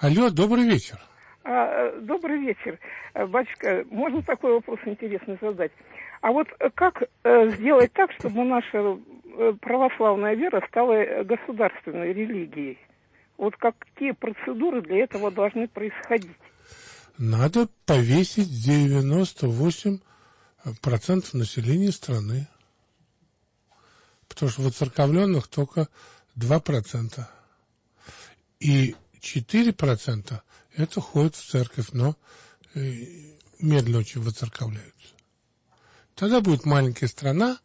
Алло, добрый вечер. А, добрый вечер. Э, батюшка, можно такой вопрос интересный задать? А вот как э, сделать так, чтобы наша э, православная вера стала государственной религией? Вот какие процедуры для этого должны происходить? Надо повесить 98% населения страны. Потому что воцерковленных только 2%. И 4% это ходят в церковь, но э, медленно очень воцерковляются. Тогда будет маленькая страна,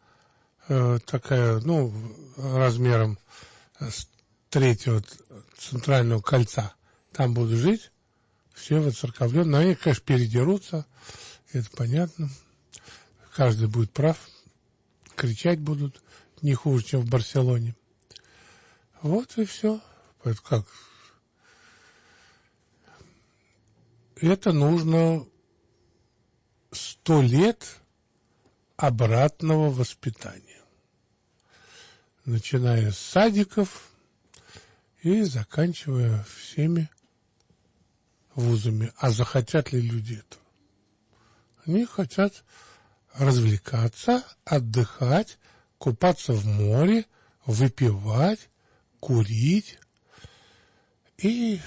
э, такая, ну, размером с третьего центрального кольца. Там будут жить все воцерковленные. Они, конечно, передерутся, это понятно. Каждый будет прав. Кричать будут не хуже, чем в Барселоне. Вот и все. Это как это нужно сто лет обратного воспитания. Начиная с садиков и заканчивая всеми вузами. А захотят ли люди этого? Они хотят развлекаться, отдыхать, купаться в море, выпивать, курить и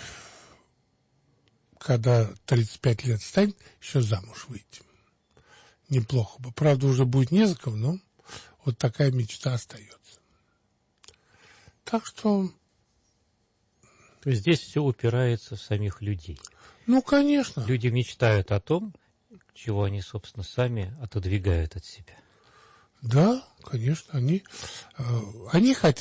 когда 35 лет станет, еще замуж выйти. Неплохо бы. Правда, уже будет не за кого, но вот такая мечта остается. Так что... То есть здесь все упирается в самих людей. Ну, конечно. Люди мечтают о том, чего они, собственно, сами отодвигают от себя. Да, конечно, они, э, они хотят